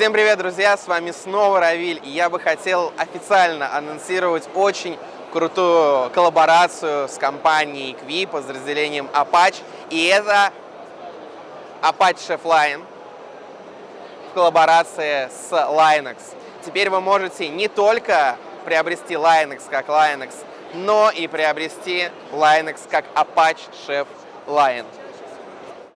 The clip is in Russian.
Всем привет, друзья! С вами снова Равиль, и я бы хотел официально анонсировать очень крутую коллаборацию с компанией Кви, подразделением Apache, и это Apache Chef Line в коллаборации с Linux. Теперь вы можете не только приобрести Linux как Linux, но и приобрести Linux как Apache Chef Line.